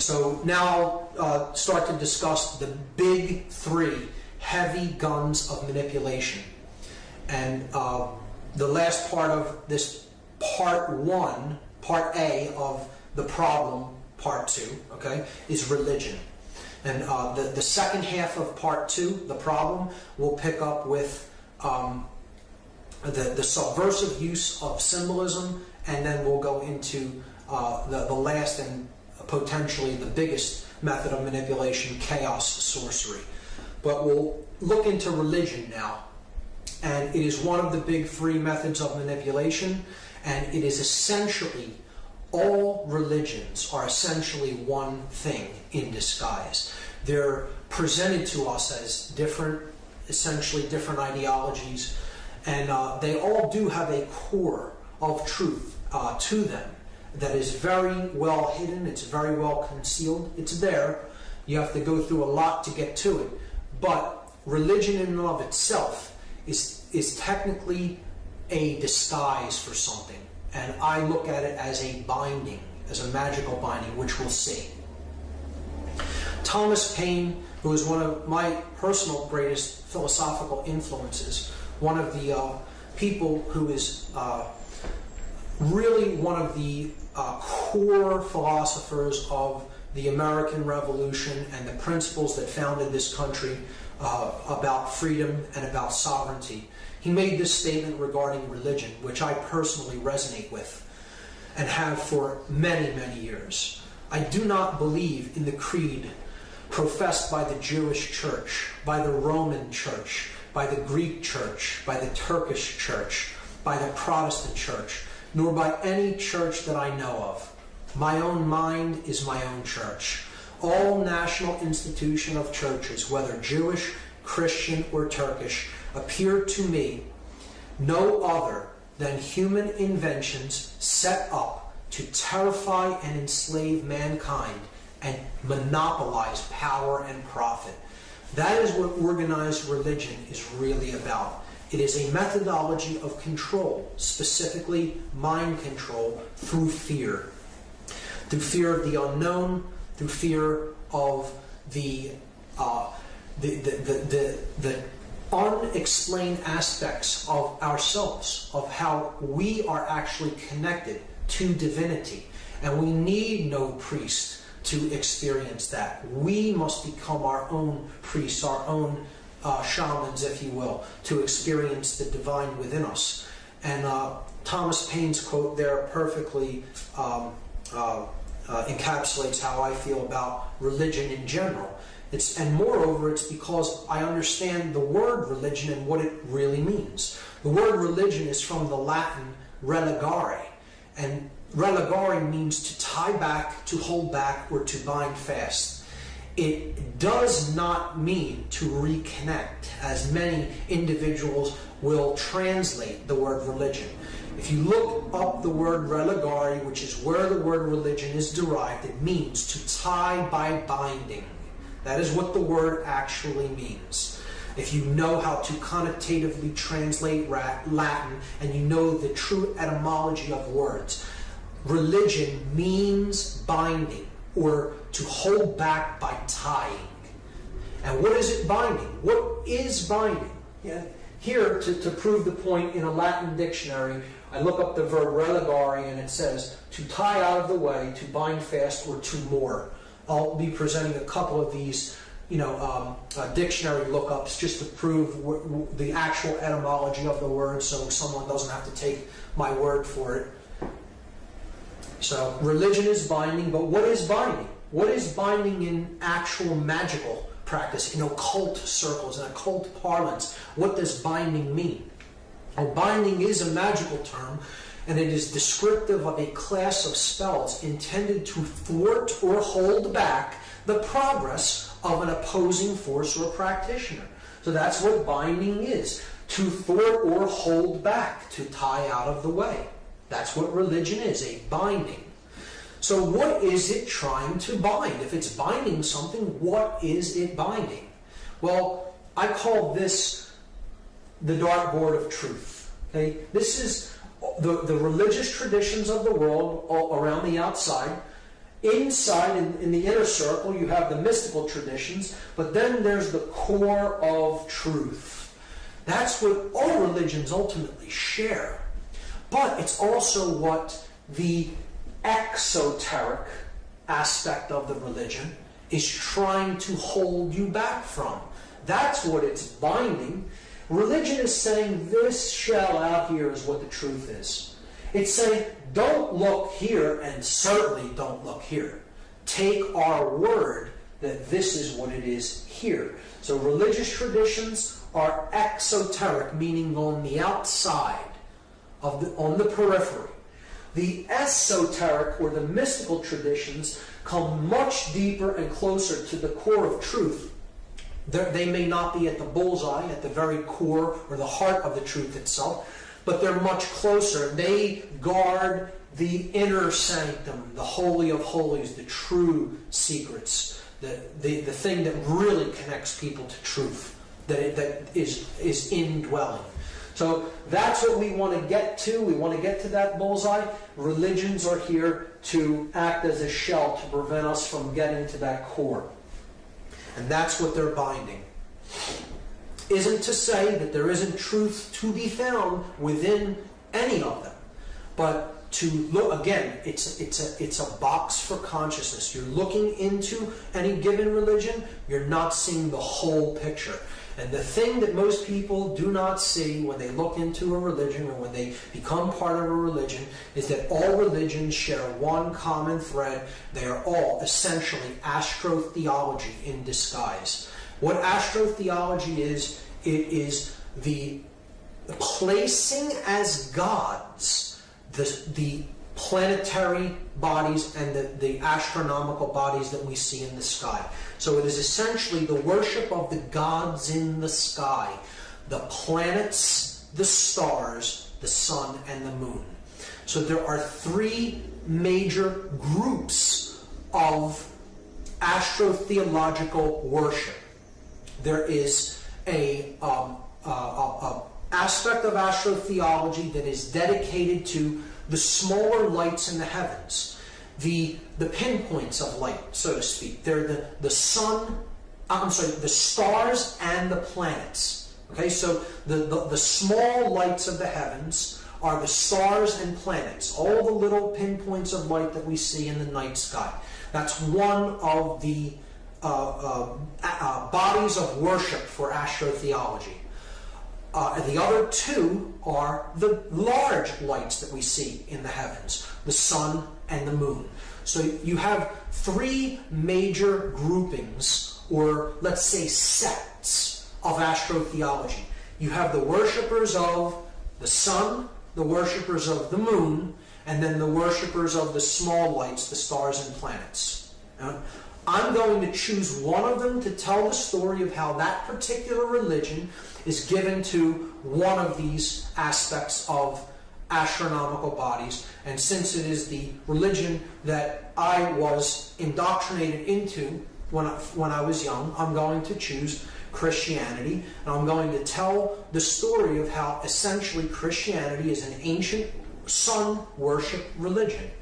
So now I'll uh, start to discuss the big three heavy guns of manipulation. And uh, the last part of this part one, part A of the problem, part two, okay, is religion. And uh, the, the second half of part two, the problem, will pick up with um, the, the subversive use of symbolism, and then we'll go into uh, the, the last and potentially the biggest method of manipulation, chaos sorcery. But we'll look into religion now. And it is one of the big three methods of manipulation, and it is essentially all religions are essentially one thing in disguise. They're presented to us as different, essentially different ideologies, and uh, they all do have a core of truth uh, to them that is very well hidden, it's very well concealed, it's there. You have to go through a lot to get to it. But religion in and of itself is, is technically a disguise for something. And I look at it as a binding, as a magical binding, which we'll see. Thomas Paine, who is one of my personal greatest philosophical influences, one of the uh, people who is uh, really one of the uh, core philosophers of the American Revolution and the principles that founded this country uh, about freedom and about sovereignty. He made this statement regarding religion, which I personally resonate with and have for many, many years. I do not believe in the creed professed by the Jewish church, by the Roman church, by the Greek church, by the Turkish church, by the Protestant church, nor by any church that I know of. My own mind is my own church. All national institution of churches, whether Jewish, Christian, or Turkish, appear to me no other than human inventions set up to terrify and enslave mankind and monopolize power and profit. That is what organized religion is really about. It is a methodology of control, specifically mind control through fear. Through fear of the unknown, through fear of the, uh, the, the, the, the, unexplained aspects of ourselves, of how we are actually connected to divinity. And we need no priest to experience that. We must become our own priests, our own uh, shamans, if you will, to experience the divine within us. And uh, Thomas Paine's quote there perfectly um, uh, uh encapsulates how I feel about religion in general. It's, and moreover, it's because I understand the word religion and what it really means. The word religion is from the Latin religare, and religare means to tie back, to hold back, or to bind fast. It does not mean to reconnect, as many individuals will translate the word religion. If you look up the word religare, which is where the word religion is derived, it means to tie by binding. That is what the word actually means. If you know how to connotatively translate Latin and you know the true etymology of words, religion means binding or to hold back by tying. And what is it binding? What is binding? Yeah. Here, to, to prove the point in a Latin dictionary, I look up the verb religare and it says to tie out of the way, to bind fast, or to moor. I'll be presenting a couple of these, you know, um, uh, dictionary lookups just to prove the actual etymology of the word, so someone doesn't have to take my word for it. So religion is binding, but what is binding? What is binding in actual magical practice, in occult circles, in occult parlance? What does binding mean? Well, binding is a magical term and it is descriptive of a class of spells intended to thwart or hold back the progress of an opposing force or practitioner. So that's what binding is to thwart or hold back, to tie out of the way. That's what religion is a binding. So, what is it trying to bind? If it's binding something, what is it binding? Well, I call this the dartboard of truth. Okay, this is the, the religious traditions of the world around the outside, inside, in, in the inner circle, you have the mystical traditions, but then there's the core of truth. That's what all religions ultimately share. But it's also what the exoteric aspect of the religion is trying to hold you back from. That's what it's binding. Religion is saying this shell out here is what the truth is. It's saying don't look here and certainly don't look here. Take our word that this is what it is here. So religious traditions are exoteric, meaning on the outside, of the, on the periphery. The esoteric or the mystical traditions come much deeper and closer to the core of truth. They're, they may not be at the bullseye, at the very core or the heart of the truth itself, but they're much closer. They guard the inner sanctum, the holy of holies, the true secrets, the, the, the thing that really connects people to truth, that, that is, is indwelling. So that's what we want to get to. We want to get to that bullseye. Religions are here to act as a shell to prevent us from getting to that core. And that's what they're binding. Isn't to say that there isn't truth to be found within any of them. But to look again, it's it's a it's a box for consciousness. You're looking into any given religion, you're not seeing the whole picture. And the thing that most people do not see when they look into a religion or when they become part of a religion is that all religions share one common thread. They are all essentially astrotheology in disguise. What astrotheology is, it is the placing as gods the, the planetary bodies and the, the astronomical bodies that we see in the sky. So it is essentially the worship of the gods in the sky, the planets, the stars, the sun, and the moon. So there are three major groups of astrotheological worship. There is a, um, a, a aspect of astrotheology that is dedicated to the smaller lights in the heavens, the, the pinpoints of light, so to speak. They're the, the sun, uh, I'm sorry, the stars and the planets. Okay, so the, the, the small lights of the heavens are the stars and planets, all the little pinpoints of light that we see in the night sky. That's one of the uh, uh, uh, bodies of worship for astrotheology. Uh, the other two are the large lights that we see in the heavens, the sun and the moon. So you have three major groupings, or let's say sects, of astrotheology. You have the worshippers of the sun, the worshippers of the moon, and then the worshippers of the small lights, the stars and planets. I'm going to choose one of them to tell the story of how that particular religion is given to one of these aspects of astronomical bodies. And since it is the religion that I was indoctrinated into when I, when I was young, I'm going to choose Christianity. And I'm going to tell the story of how essentially Christianity is an ancient sun worship religion.